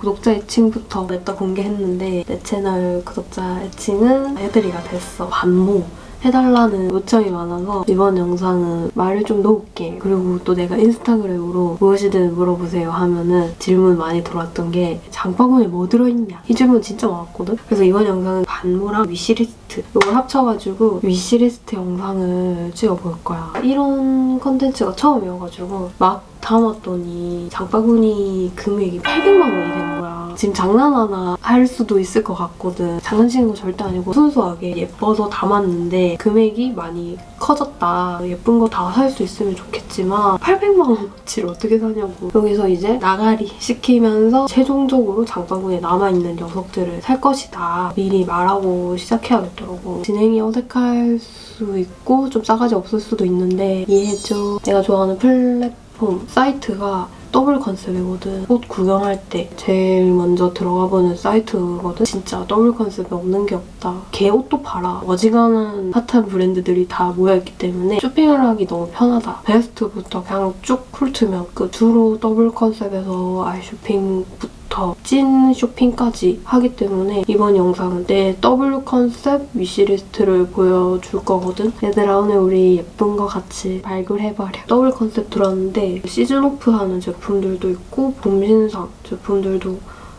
구독자 애칭부터 냈다 공개했는데 내 채널 구독자 애칭은 애들이가 됐어. 반모. 해달라는 요청이 많아서 이번 영상은 말을 좀 놓을게. 그리고 또 내가 인스타그램으로 무엇이든 물어보세요 하면은 질문 많이 들어왔던 게 장바구니에 뭐 들어있냐? 이 질문 진짜 많았거든? 그래서 이번 영상은 반모랑 wishlist 이걸 합쳐가지고 wishlist 영상을 찍어볼 거야. 이런 컨텐츠가 처음이어가지고 막 담았더니 장바구니 금액이 800만 원이 되는 거야. 지금 장난하나 할 수도 있을 것 같거든. 장난치는 거 절대 아니고 순수하게 예뻐서 담았는데 금액이 많이 커졌다. 예쁜 거 다 살 수 있으면 좋겠지만 800만 원어치를 어떻게 사냐고. 여기서 이제 나가리 시키면서 최종적으로 장바구니에 남아있는 녀석들을 살 것이다. 미리 말하고 시작해야겠더라고. 진행이 어색할 수 있고 좀 싸가지 없을 수도 있는데 이해해줘. 내가 좋아하는 플랫폼 사이트가 W컨셉이거든. 옷 구경할 때 제일 먼저 들어가보는 사이트거든. 진짜 W컨셉이 없는 게 없다. 개 옷도 팔아. 어지간한 핫한 브랜드들이 다 모여있기 때문에 쇼핑을 하기 너무 편하다. 베스트부터 그냥 쭉 훑으면 그 주로 W컨셉에서 아이 쇼핑부터 부터 찐 쇼핑까지 하기 때문에 이번 영상은 내 W컨셉 wishlist를 보여줄 거거든. 얘들아 오늘 우리 예쁜 거 같이 발굴해버려. W컨셉 들었는데 season off 하는 제품들도 있고 봄 신상 제품들도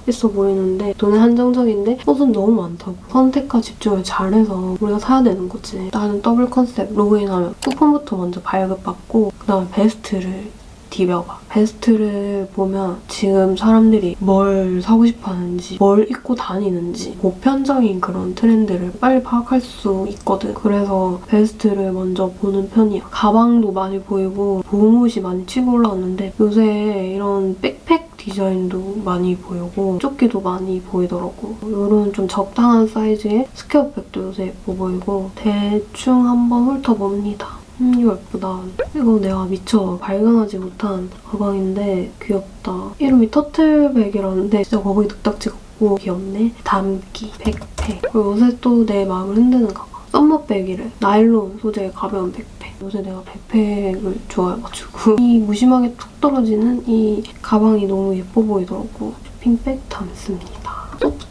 있어 보이는데 돈은 한정적인데 옷은 너무 많다고 선택과 집중을 잘해서 우리가 사야 되는 거지 나는 W컨셉 로그인하면 쿠폰부터 먼저 발급받고 그 다음에 베스트를 디벼봐. 베스트를 보면 지금 사람들이 뭘 사고 싶어 하는지, 뭘 입고 다니는지 보편적인 그런 트렌드를 빨리 파악할 수 있거든. 그래서 베스트를 먼저 보는 편이야. 가방도 많이 보이고 봄옷이 많이 치고 올라왔는데 요새 이런 백팩 디자인도 많이 보이고 조끼도 많이 보이더라고. 이런 좀 적당한 사이즈의 square백도 요새 예뻐 보이고 대충 한번 훑어봅니다. 음 이거 예쁘다. 이거 내가 미처 발견하지 못한 가방인데 귀엽다. 이름이 turtle백이라는데 진짜 거북이 뚝딱 찍었고 귀엽네. 담기, 백팩. 그리고 요새 또 내 마음을 흔드는 가방. summer백이래. 나일론 소재의 가벼운 백팩. 요새 내가 백팩을 좋아해가지고 이 무심하게 툭 떨어지는 이 가방이 너무 예뻐 보이더라고. 쇼핑백 담습니다.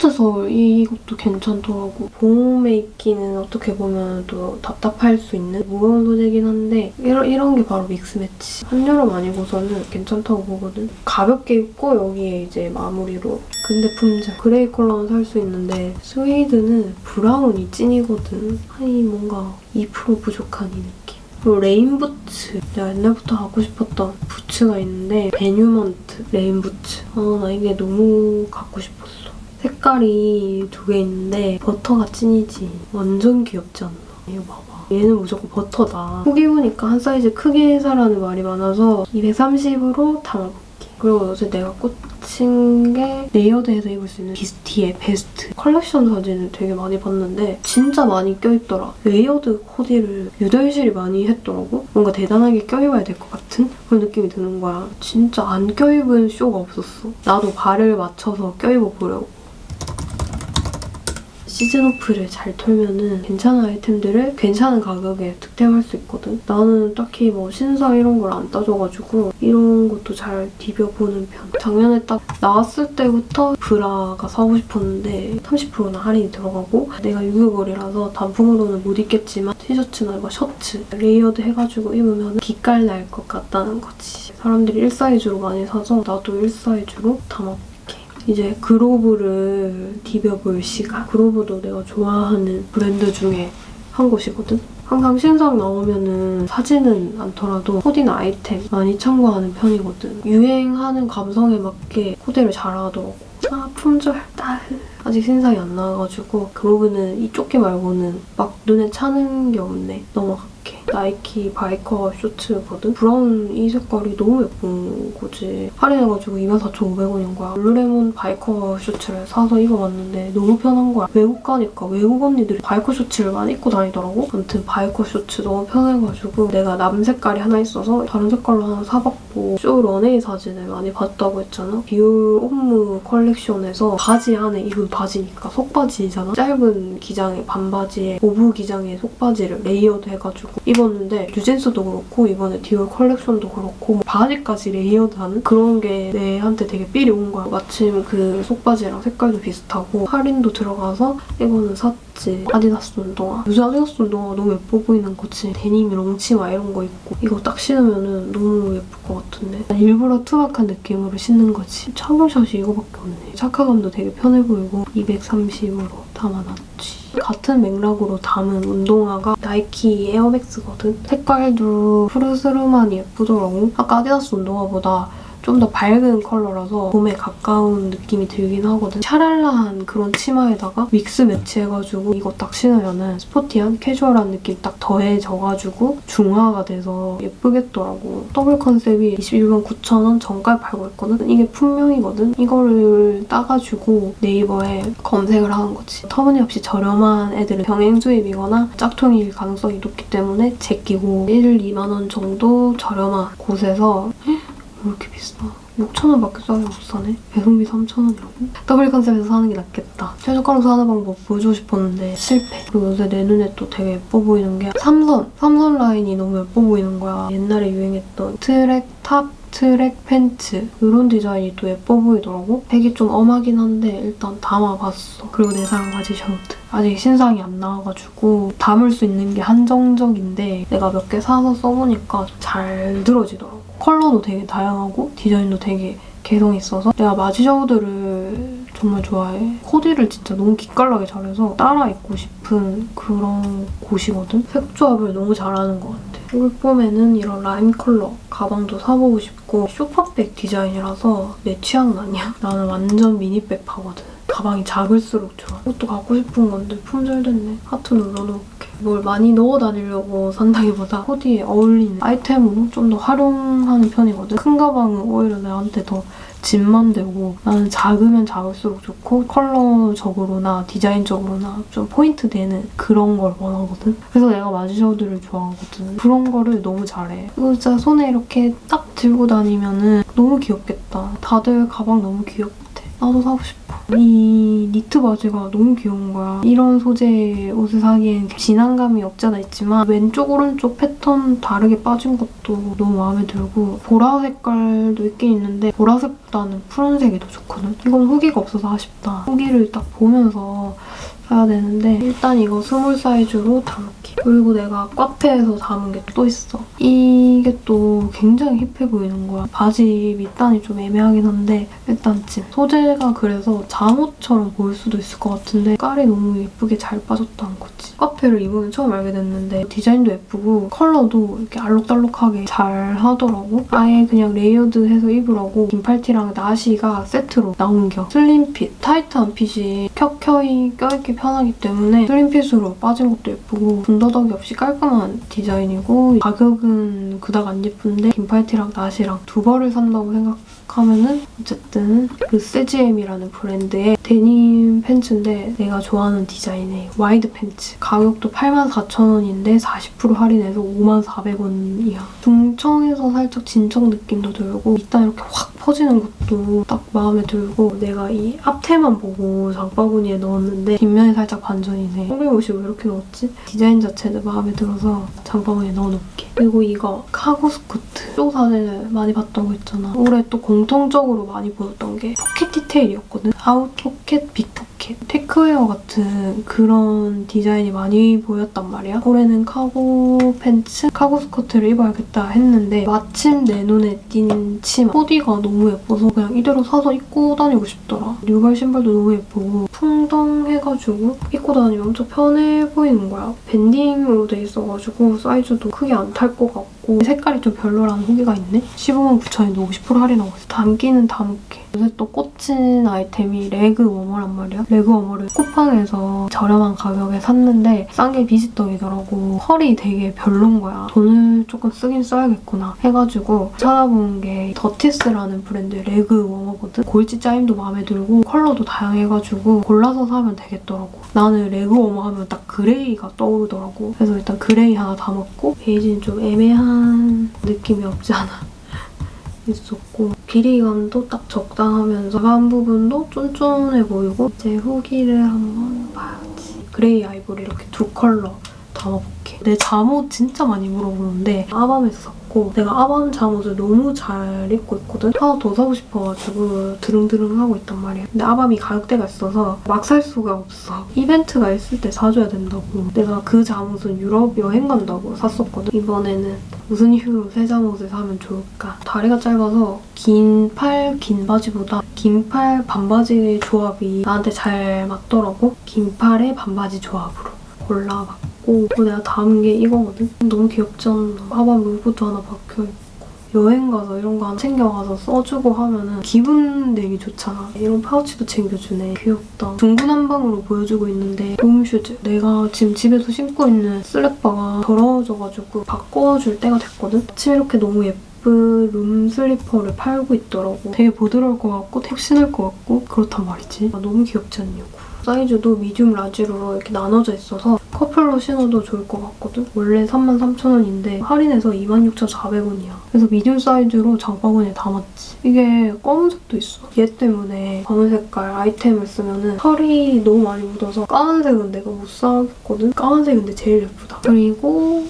소프트 서울 이것도 괜찮더라고. 봄에 입기는 어떻게 보면 또 답답할 수 있는 무거운 소재긴 한데 이런, 이런 게 바로 mix match. 한여름 아니고서는 괜찮다고 보거든. 가볍게 입고 여기에 이제 마무리로 근데 품절. gray 컬러는 살 수 있는데 스웨이드는 brown이 찐이거든. 아니 뭔가 2% 부족한 이 느낌. 그리고 rain 부츠. 내가 옛날부터 갖고 싶었던 부츠가 있는데 베뉴먼트 rain 부츠. 아, 나 이게 너무 갖고 싶었어. 색깔이 두 개 있는데 버터가 찐이지. 완전 귀엽지 않나? 이거 봐봐. 얘는 무조건 버터다. 후기 보니까 한 사이즈 크게 사라는 말이 많아서 230으로 담아볼게. 그리고 요새 내가 꽂힌 게 layered해서 입을 수 있는 뷔스티에 베스트. 컬렉션 사진을 되게 많이 봤는데 진짜 많이 껴입더라. layered 코디를 유달시리 많이 했더라고. 뭔가 대단하게 껴입어야 될 것 같은 그런 느낌이 드는 거야. 진짜 안 껴입은 쇼가 없었어. 나도 발을 맞춰서 껴입어보려고. season off를 잘 털면은 괜찮은 아이템들을 괜찮은 가격에 득템할 수 있거든. 나는 딱히 뭐 신상 이런 걸 안 따져가지고 이런 것도 잘 디벼보는 편. 작년에 딱 나왔을 때부터 브라가 사고 싶었는데 30%나 할인이 들어가고 내가 유교걸이라서 단품으로는 못 입겠지만 티셔츠나 이거 셔츠 layered 해가지고 입으면 기깔 날 것 같다는 거지. 사람들이 1사이즈로 많이 사서 나도 1사이즈로 담았고 이제 그로브를 디벼볼 시간. 그로브도 내가 좋아하는 브랜드 중에 한 곳이거든? 항상 신상 나오면은 사지는 않더라도 코디나 아이템 많이 참고하는 편이거든. 유행하는 감성에 맞게 코디를 잘하더라고. 아 품절 따흐. 아직 신상이 안 나와가지고 그로브는 이 조끼 말고는 막 눈에 차는 게 없네. 넘어 갈게. 나이키 biker shorts거든? brown 이 색깔이 너무 예쁜 거지. 할인해가지고 24,500원인 거야. 룰루레몬 바이커 쇼츠를 사서 입어봤는데 너무 편한 거야. 외국 가니까 외국 언니들이 biker shorts를 많이 입고 다니더라고. 아무튼 biker shorts 너무 편해가지고 내가 남 색깔이 하나 있어서 다른 색깔로 하나 사봤고 쇼 런웨이 사진을 많이 봤다고 했잖아. 디올 옴므 컬렉션에서 바지 안에 입은 바지니까 속바지잖아. 짧은 기장의 반바지에 5부 기장의 속바지를 layered 해가지고 입었는데 뉴진스도 그렇고 이번에 디올 컬렉션도 그렇고 뭐 바지까지 layered하는 그런 게 내한테 되게 삘이 온 거야. 마침 그 속바지랑 색깔도 비슷하고 할인도 들어가서 이거는 샀 지. 아디다스 운동화. 요새 아디다스 운동화 너무 예뻐 보이는 거지. 데님에 롱치마 이런 거 입고 이거 딱 신으면 너무 예쁠 것 같은데. 일부러 투박한 느낌으로 신는 거지. 착용샷이 이거밖에 없네. 착화감도 되게 편해 보이고 230으로 담아놨지. 같은 맥락으로 담은 운동화가 나이키 에어맥스거든? 색깔도 푸르스름하니 예쁘더라고. 아까 아디다스 운동화보다 좀 더 밝은 컬러라서 봄에 가까운 느낌이 들긴 하거든. 샤랄라한 그런 치마에다가 mix match해가지고 이거 딱 신으면은 sporty한 캐주얼한 느낌 딱 더해져가지고 중화가 돼서 예쁘겠더라고. W컨셉이 21만 9천원 정가에 팔고 있거든. 이게 품명이거든. 이거를 따가지고 네이버에 검색을 하는 거지. 터무니없이 저렴한 애들은 병행 수입이거나 짝퉁일 가능성이 높기 때문에 제끼고 1, 2만 원 정도 저렴한 곳에서 왜 이렇게 비싸? 6,000원밖에 싸게 못 사네? 배송비 3,000원이라고? W컨셉에서 사는 게 낫겠다. 최저가로 사는 방법 보여주고 싶었는데 실패. 그리고 요새 내 눈에 또 되게 예뻐 보이는 게 삼선! 삼선 라인이 너무 예뻐 보이는 거야. 옛날에 유행했던 track top track pants 이런 디자인이 또 예뻐 보이더라고. 색이 좀 엄하긴 한데 일단 담아봤어. 그리고 내 사랑 마지셔우드. 아직 신상이 안 나와가지고 담을 수 있는 게 한정적인데 내가 몇 개 사서 써보니까 잘 들어지더라고. 컬러도 되게 다양하고 디자인도 되게 개성 있어서 내가 마지셔우드를 정말 좋아해. 코디를 진짜 너무 기깔나게 잘해서 따라 입고 싶은 그런 곳이거든. 색 조합을 너무 잘하는 것 같아. 올 봄에는 이런 라임 컬러 가방도 사보고 싶고 숄더백 디자인이라서 내 취향은 아니야. 나는 완전 미니백 파거든. 가방이 작을수록 좋아. 이것도 갖고 싶은 건데 품절됐네. 하트 눌러놓을게. 뭘 많이 넣어 다니려고 산다기보다 코디에 어울리는 아이템으로 좀 더 활용하는 편이거든. 큰 가방은 오히려 나한테 더 짐만 되고 나는 작으면 작을수록 좋고 컬러적으로나 디자인적으로나 좀 포인트 되는 그런 걸 원하거든. 그래서 내가 마지셔우드를 좋아하거든. 그런 거를 너무 잘해. 이거 진짜 손에 이렇게 딱 들고 다니면 은 너무 귀엽겠다. 다들 가방 너무 귀엽대. 나도 사고 싶어. 이 니트 바지가 너무 귀여운 거야. 이런 소재의 옷을 사기엔 지난 감이 없지 않아 있지만 왼쪽 오른쪽 패턴 다르게 빠진 것도 너무 마음에 들고 보라 색깔도 있긴 있는데 보라색보다는 푸른색이 더 좋거든. 이건 후기가 없어서 아쉽다. 후기를 딱 보면서 사야 되는데 일단 이거 small 사이즈로 담을게. 그리고 내가 카페에서 담은 게 또 있어. 이게 또 굉장히 hip해 보이는 거야. 바지 밑단이 좀 애매하긴 한데 일단 찜. 소재가 그래서 잠옷처럼 보일 수도 있을 것 같은데 깔이 너무 예쁘게 잘 빠졌다는 거지. 카페를 이번에 처음 알게 됐는데 디자인도 예쁘고 컬러도 이렇게 알록달록하게 잘 하더라고. 아예 그냥 레이어드해서 입으라고 긴팔티랑 나시가 세트로 나온 겨. slim fit, 타이트한 핏이 켜켜이 껴입기 편하기 때문에 slim fit으로 빠진 것도 예쁘고 군더더기 없이 깔끔한 디자인이고 가격은 그닥 안 예쁜데 긴팔티랑 나시랑 두 벌을 산다고 생각 하면은 어쨌든 그 세지엠이라는 브랜드의 데님 팬츠인데 내가 좋아하는 디자인의 wide pants 가격도 84,000원인데 40% 할인해서 54,000원이야 중청에서 살짝 진청 느낌도 들고 밑단 이렇게 확 퍼지는 것도 딱 마음에 들고 내가 이 앞태만 보고 장바구니에 넣었는데 뒷면이 살짝 반전이네. 홍콩옷이 왜 이렇게 넣었지? 디자인 자체도 마음에 들어서 장바구니에 넣어놓을게. 그리고 이거 cargo skirt. 쇼 사진을 많이 봤던 거 있잖아. 올해 또 공 통적으로 많이 보였던 게 포켓 디테일이었거든. out pocket, big pocket. Techwear 같은 그런 디자인이 많이 보였단 말이야. 올해는 cargo pants, cargo skirt를 입어야겠다 했는데 마침 내 눈에 띈 치마. 코디가 너무 예뻐서 그냥 이대로 사서 입고 다니고 싶더라. 뉴발 신발도 너무 예쁘고 풍덩해가지고 입고 다니면 엄청 편해 보이는 거야. 밴딩으로 돼 있어가지고 사이즈도 크게 안 탈 것 같고 색깔이 좀 별로라는 후기가 있네? 15만 9천원인데 50% 할인하고 있어. 담기는 담을게. 요새 또 꽂힌 아이템이 leg warmer란 말이야. leg warmer를 쿠팡에서 저렴한 가격에 샀는데 싼 게 비지떡이더라고. 퀄이 되게 별론 거야. 돈을 조금 쓰긴 써야겠구나 해가지고 찾아본 게 더티스라는 브랜드의 leg warmer거든. 골지 짜임도 마음에 들고 컬러도 다양해가지고 골라서 사면 되겠더라고. 나는 leg warmer 하면 딱 gray가 떠오르더라고. 그래서 일단 gray 하나 담았고 베이지는 좀 애매한 느낌이 없지 않아 있었고 길이감도 딱 적당하면서 한 부분도 쫀쫀해 보이고 이제 후기를 한번 봐야지. gray ivory 이렇게 두 컬러 담아볼게. 내 잠옷 진짜 많이 물어보는데 아밤에서 샀고 내가 아밤 잠옷을 너무 잘 입고 있거든? 하나 더 사고 싶어가지고 드릉드릉 하고 있단 말이야. 근데 아밤이 가격대가 있어서 막 살 수가 없어. 이벤트가 있을 때 사줘야 된다고. 내가 그 잠옷은 유럽 여행 간다고 샀었거든? 이번에는 무슨 이유로 새 잠옷을 사면 좋을까? 다리가 짧아서 긴 팔, 긴 바지보다 긴 팔 반바지 조합이 나한테 잘 맞더라고. 긴 팔에 반바지 조합으로 골라봤고 그리고 내가 담은 게 이거거든? 너무 귀엽지 않나? 하반 로고도 하나 박혀있고 여행 가서 이런 거 챙겨가서 써주고 하면은 기분 내기 좋잖아. 이런 파우치도 챙겨주네. 귀엽다. 중구난방으로 보여주고 있는데 home shoes. 내가 지금 집에서 신고 있는 쓰레빠가 더러워져가지고 바꿔줄 때가 됐거든? 아침에 이렇게 너무 예쁜 룸 슬리퍼를 팔고 있더라고. 되게 부드러울 것 같고 되게 신을 것 같고 그렇단 말이지. 아, 너무 귀엽지 않냐고. 사이즈도 medium large로 이렇게 나눠져 있어서 커플로 신어도 좋을 것 같거든? 원래 33,000원인데 할인해서 26,400원이야. 그래서 medium 사이즈로 장바구니에 담았지. 이게 검은색도 있어. 얘 때문에 검은 색깔 아이템을 쓰면 털이 너무 많이 묻어서 까만색은 내가 못 사겠거든? 까만색은 근데 제일 예쁘다. 그리고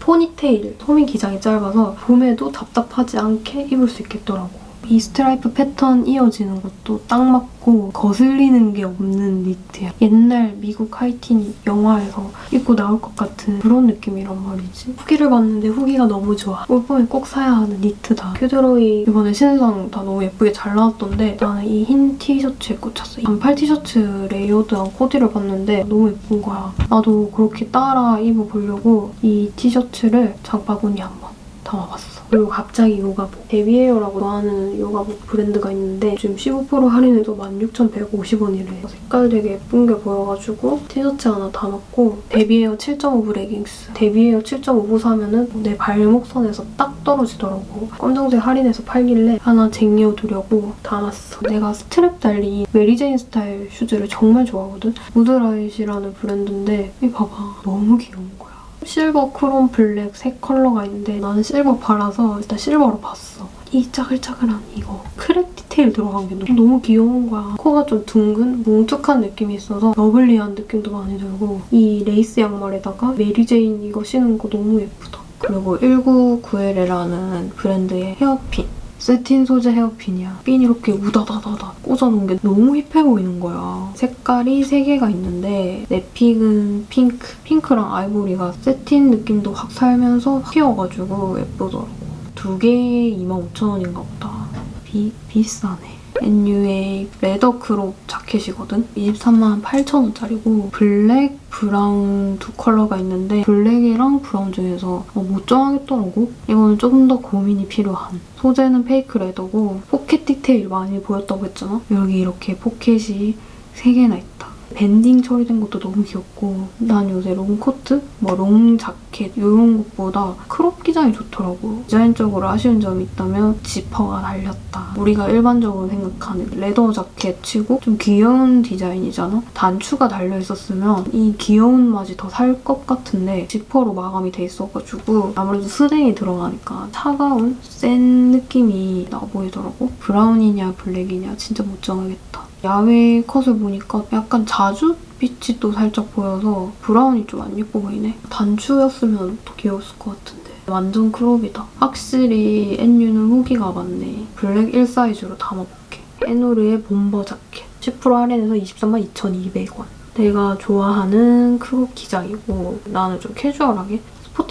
포니테일. 소매 기장이 짧아서 봄에도 답답하지 않게 입을 수 있겠더라고. 이 스트라이프 패턴 이어지는 것도 딱 맞고 거슬리는 게 없는 니트야. 옛날 미국 하이틴 영화에서 입고 나올 것 같은 그런 느낌이란 말이지. 후기를 봤는데 후기가 너무 좋아. 올 봄에 꼭 사야 하는 니트다. 큐드로이 이번에 신상 다 너무 예쁘게 잘 나왔던데 나는 이 흰 티셔츠에 꽂혔어. 반팔 티셔츠 layered한 코디를 봤는데 너무 예쁜 거야. 나도 그렇게 따라 입어보려고 이 티셔츠를 장바구니에 한번 담아봤어. 그리고 갑자기 요가복. 데비에어라고 좋아하는 요가복 브랜드가 있는데 지금 15% 할인해도 16,150원이래. 색깔 되게 예쁜 게 보여가지고 티셔츠 하나 담았고 데비에어 7.5부 레깅스. 데비에어 7.5부 사면은 내 발목선에서 딱 떨어지더라고. 검정색 할인해서 팔길래 하나 쟁여두려고 담았어. 내가 스트랩 달린 Mary Jane 스타일 슈즈를 정말 좋아하거든? 무드라이시라는 브랜드인데 이 봐봐. 너무 귀여운 거야. 실버, 크롬, 블랙 세 컬러가 있는데 나는 실버 팔아서 일단 실버로 봤어. 이 짜글짜글한 이거 crack detail 들어간 게 너무 귀여운 거야. 코가 좀 둥근, 뭉툭한 느낌이 있어서 lovely한 느낌도 많이 들고 이 레이스 양말에다가 Mary Jane 이거 신은 거 너무 예쁘다. 그리고 1991이라는 브랜드의 헤어핀. 새틴 소재 헤어핀이야. 핀 이렇게 우다다다다 꽂아놓은 게 너무 힙해 보이는 거야. 색깔이 3개가 있는데 내 pick은 핑크. 핑크랑 아이보리가 새틴 느낌도 확 살면서 확 튀어가지고 예쁘더라고. 두 개에 25,000원인가 보다. 비, 비싸네. NUA leather crop 자켓이거든? 23만 8천원짜리고 블랙, 브라운 두 컬러가 있는데 블랙이랑 브라운 중에서 어, 못 정하겠더라고? 이거는 조금 더 고민이 필요한 소재는 fake leather고 포켓 디테일 많이 보였다고 했잖아? 여기 이렇게 포켓이 3개나 있다. banding 처리된 것도 너무 귀엽고 난 요새 롱코트, 뭐 long 자켓 이런 것보다 crop 기장이 좋더라고. 디자인적으로 아쉬운 점이 있다면 지퍼가 달렸다. 우리가 일반적으로 생각하는 leather 자켓 치고 좀 귀여운 디자인이잖아? 단추가 달려있었으면 이 귀여운 맛이 더 살 것 같은데 지퍼로 마감이 돼 있어가지고 아무래도 스댕이 들어가니까 차가운 센 느낌이 나 보이더라고. 브라운이냐 블랙이냐 진짜 못 정하겠다. 야외 컷을 보니까 약간 자주 빛이 또 살짝 보여서 브라운이 좀 안 예뻐 보이네. 단추였으면 더 귀여웠을 것 같은데. 완전 crop이다. 확실히 NU는 후기가 많네. 블랙 1 사이즈로 담아볼게. 에노르의 bomber 자켓. 10% 할인해서 23만 2,200원. 내가 좋아하는 crop 기장이고 나는 좀 캐주얼하게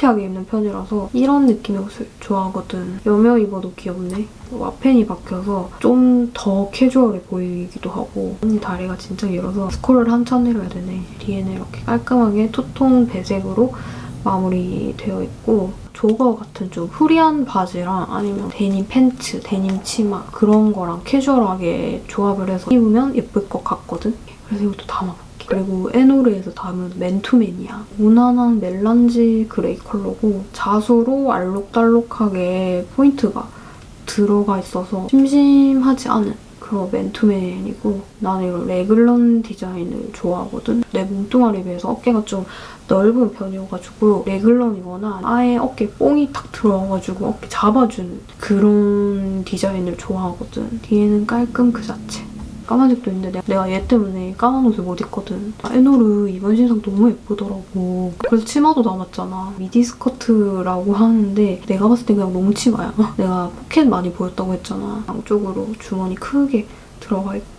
스포티하게 입는 편이라서 이런 느낌의 옷을 좋아하거든. 여며 입어도 귀엽네. 와펜이 박혀서 좀 더 캐주얼해 보이기도 하고 언니 다리가 진짜 길어서 스크롤을 한참 내려야 되네. 뒤에는 이렇게 깔끔하게 투톤 배색으로 마무리되어 있고 jogger 같은 좀 후리한 바지랑 아니면 데님 팬츠, 데님 치마 그런 거랑 캐주얼하게 조합을 해서 입으면 예쁠 것 같거든? 그래서 이것도 담아볼게. 그리고 에노르에서 담은 맨투맨이야. 무난한 melange gray 컬러고 자수로 알록달록하게 포인트가 들어가 있어서 심심하지 않은 그런 맨투맨이고 나는 이런 래글런 디자인을 좋아하거든. 내 몸뚱아리에 비해서 어깨가 좀 넓은 편이어가지고 래글런이거나 아예 어깨에 뽕이 탁 들어와가지고 어깨 잡아주는 그런 디자인을 좋아하거든. 뒤에는 깔끔 그 자체. 까만색도 있는데 내가, 얘 때문에 까만 옷을 못 입거든. 아, 에노르 이번 신상 너무 예쁘더라고. 그래서 치마도 남았잖아. 미디 스커트라고 하는데 내가 봤을 때 그냥 너무 치마야. 내가 포켓 많이 보였다고 했잖아. 양쪽으로 주머니 크게 들어가 있고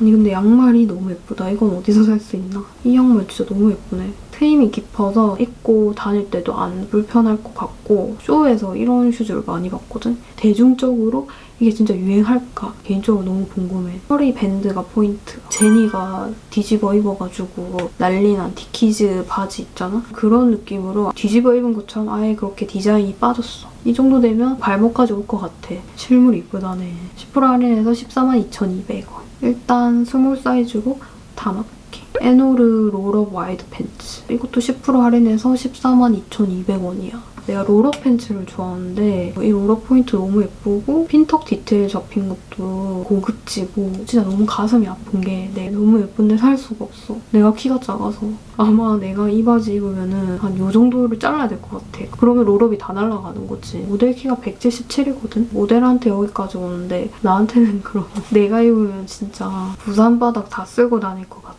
아니 근데 양말이 너무 예쁘다. 이건 어디서 살 수 있나? 이 양말 진짜 너무 예쁘네. 트임이 깊어서 입고 다닐 때도 안 불편할 것 같고 쇼에서 이런 슈즈를 많이 봤거든? 대중적으로 이게 진짜 유행할까? 개인적으로 너무 궁금해. 허리 밴드가 포인트. 제니가 뒤집어 입어가지고 난리난 디키즈 바지 있잖아? 그런 느낌으로 뒤집어 입은 것처럼 아예 그렇게 디자인이 빠졌어. 이 정도 되면 발목까지 올 것 같아. 실물 이쁘다네. 10% 할인해서 142,200원. 일단 스몰 사이즈로 담아볼게. 에노르 roll-up wide pants. 이것도 10% 할인해서 142,200원이야. 내가 roll-up pants를 좋아하는데 이 roll-up 포인트 너무 예쁘고 핀턱 디테일 잡힌 것도 고급지고 진짜 너무 가슴이 아픈 게 내가 너무 예쁜데 살 수가 없어. 내가 키가 작아서 아마 내가 이 바지 입으면은 한 요 정도를 잘라야 될 것 같아. 그러면 roll-up이 다 날아가는 거지. 모델 키가 177이거든? 모델한테 여기까지 오는데 나한테는 그럼 내가 입으면 진짜 부산 바닥 다 쓸고 다닐 것 같아.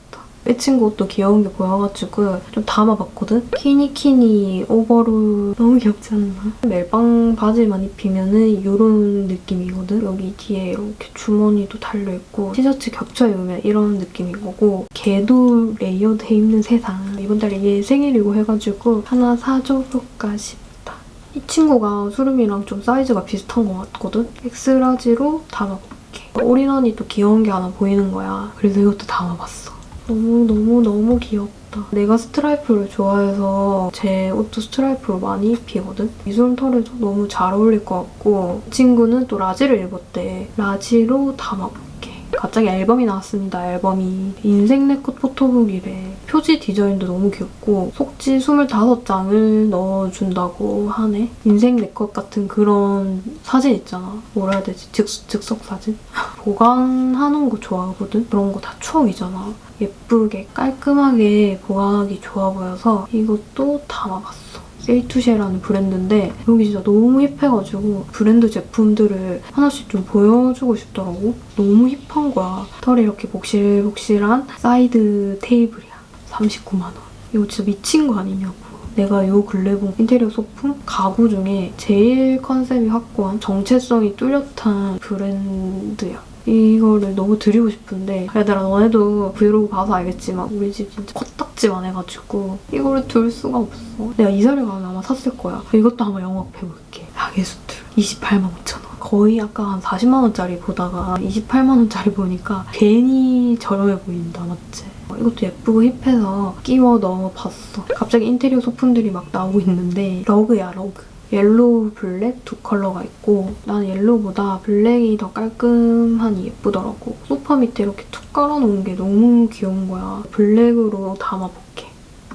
빼친 것도 귀여운 게 보여가지고 좀 담아봤거든? 키니키니 오버롤 너무 귀엽지 않나? 멜빵 바지만 입히면 은 이런 느낌이거든? 여기 뒤에 이렇게 주머니도 달려있고 티셔츠 겹쳐 입으면 이런 느낌인 거고 개도 layered 입는 세상 이번 달에 얘 생일이고 해가지고 하나 사줘볼까 싶다. 이 친구가 수름이랑 좀 사이즈가 비슷한 것 같거든? 엑스라지로 담아볼게. 올인원이 또 귀여운 게 하나 보이는 거야. 그래서 이것도 담아봤어. 너무너무너무 귀엽다. 내가 스트라이프를 좋아해서 제 옷도 스트라이프로 많이 입히거든? 미술 털에도 너무 잘 어울릴 것 같고 이 친구는 또 라지를 입었대. 라지로 담아볼게. 갑자기 앨범이 나왔습니다, 앨범이. 인생 네컷 photobook이래. 표지 디자인도 너무 귀엽고 속지 25장을 넣어준다고 하네. 인생 네컷 같은 그런 사진 있잖아. 뭐라 해야 되지? 즉, 즉석 사진? 보관하는 거 좋아하거든? 그런 거 다 추억이잖아. 예쁘게 깔끔하게 보관하기 좋아 보여서 이것도 담아봤어. 세이투쉐라는 브랜드인데 여기 진짜 너무 힙해가지고 브랜드 제품들을 하나씩 좀 보여주고 싶더라고. 너무 힙한 거야. 털이 이렇게 복실복실한 사이드 테이블이야. 39만 원. 이거 진짜 미친 거 아니냐고. 내가 이 근래 본 인테리어 소품 가구 중에 제일 컨셉이 확고한 정체성이 뚜렷한 브랜드야. 이거를 너무 드리고 싶은데 얘들아 너네도 브이로그 봐서 알겠지만 우리 집 진짜 코딱지만 해가지고 이거를 둘 수가 없어. 내가 이사를 가면 아마 샀을 거야. 이것도 한번 영업 해볼게. 야계수들 28만 5천 원. 거의 아까 한 40만 원짜리 보다가 28만 원짜리 보니까 괜히 저렴해 보인다 맞지? 이것도 예쁘고 힙해서 끼워 넣어봤어. 갑자기 인테리어 소품들이 막 나오고 있는데 러그야 러그. 옐로우, 블랙 두 컬러가 있고 난 옐로우보다 블랙이 더 깔끔하니 예쁘더라고. 소파 밑에 이렇게 툭 깔아놓은 게 너무 귀여운 거야. 블랙으로 담아볼게.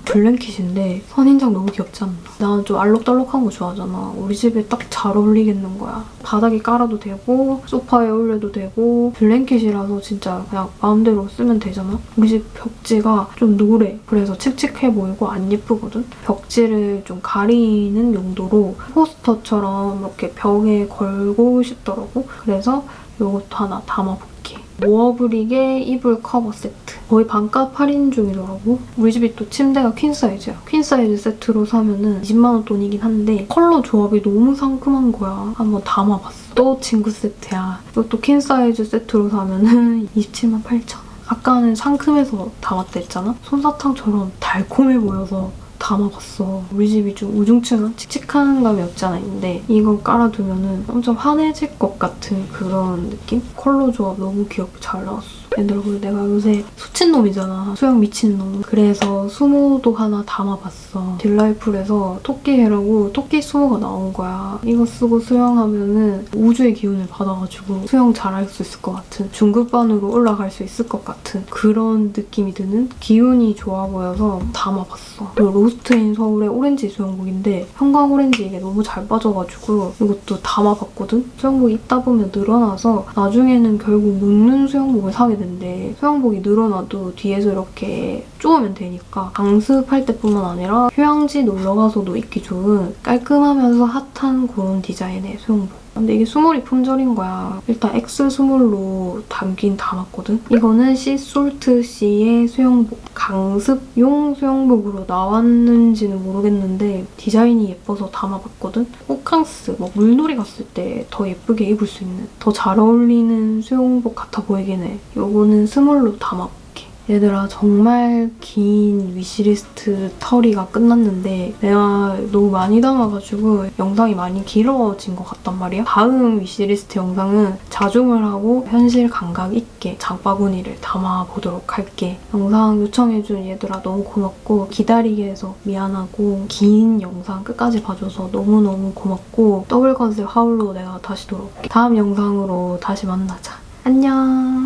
blanket인데 선인장 너무 귀엽지 않나? 나는 좀 알록달록한 거 좋아하잖아. 우리 집에 딱 잘 어울리겠는 거야. 바닥에 깔아도 되고 소파에 올려도 되고 blanket이라서 진짜 그냥 마음대로 쓰면 되잖아? 우리 집 벽지가 좀 노래. 그래서 칙칙해 보이고 안 예쁘거든? 벽지를 좀 가리는 용도로 포스터처럼 이렇게 벽에 걸고 싶더라고. 그래서 이것도 하나 담아볼게. 모어브릭의 이불 커버 세트. 거의 반값 할인 중이더라고. 우리 집이 또 침대가 퀸 사이즈야. 퀸 사이즈 세트로 사면은 20만 원 돈이긴 한데 컬러 조합이 너무 상큼한 거야. 한번 담아봤어. 또 침구 세트야. 이것도 퀸 사이즈 세트로 사면은 27만 8천 원. 아까는 상큼해서 담았다 했잖아? 솜사탕처럼 달콤해 보여서 담아봤어. 우리 집이 좀 우중충한 칙칙한 감이 없지 않아 있는데 이거 깔아두면 엄청 환해질 것 같은 그런 느낌? 컬러 조합 너무 귀엽고 잘 나왔어. 그리고 내가 요새 수친놈이잖아. 수영 미친놈. 그래서 수모도 하나 담아봤어. 딜라이풀에서 토끼해라고 토끼 수모가 나온 거야. 이거 쓰고 수영하면 은 우주의 기운을 받아가지고 수영 잘할 수 있을 것 같은 중급반으로 올라갈 수 있을 것 같은 그런 느낌이 드는 기운이 좋아 보여서 담아봤어. 그리고 로스트인 서울의 오렌지 수영복인데 형광 오렌지 이게 너무 잘 빠져가지고 이것도 담아봤거든? 수영복 입다 보면 늘어나서 나중에는 결국 묶는 수영복을 사게 된대. 수영복이 늘어나도 뒤에서 이렇게 쪼으면 되니까 강습할 때뿐만 아니라 휴양지 놀러가서도 입기 좋은 깔끔하면서 핫한 그런 디자인의 수영복. 근데 이게 스몰이 품절인 거야. 일단 X 스몰로 담긴 담았거든. 이거는 시솔트 씨의 수영복. 강습용 수영복으로 나왔는지는 모르겠는데 디자인이 예뻐서 담아봤거든. 호캉스, 뭐 물놀이 갔을 때 더 예쁘게 입을 수 있는 더 잘 어울리는 수영복 같아 보이긴 해. 요거는 스몰로 담아볼게. 얘들아 정말 긴 wishlist 털이가 끝났는데 내가 너무 많이 담아가지고 영상이 많이 길어진 것 같단 말이야. 다음 wishlist 영상은 자중을 하고 현실 감각 있게 장바구니를 담아보도록 할게. 영상 요청해준 얘들아 너무 고맙고 기다리게 해서 미안하고 긴 영상 끝까지 봐줘서 너무너무 고맙고 더블유컨셉 haul로 내가 다시 돌아올게. 다음 영상으로 다시 만나자. 안녕.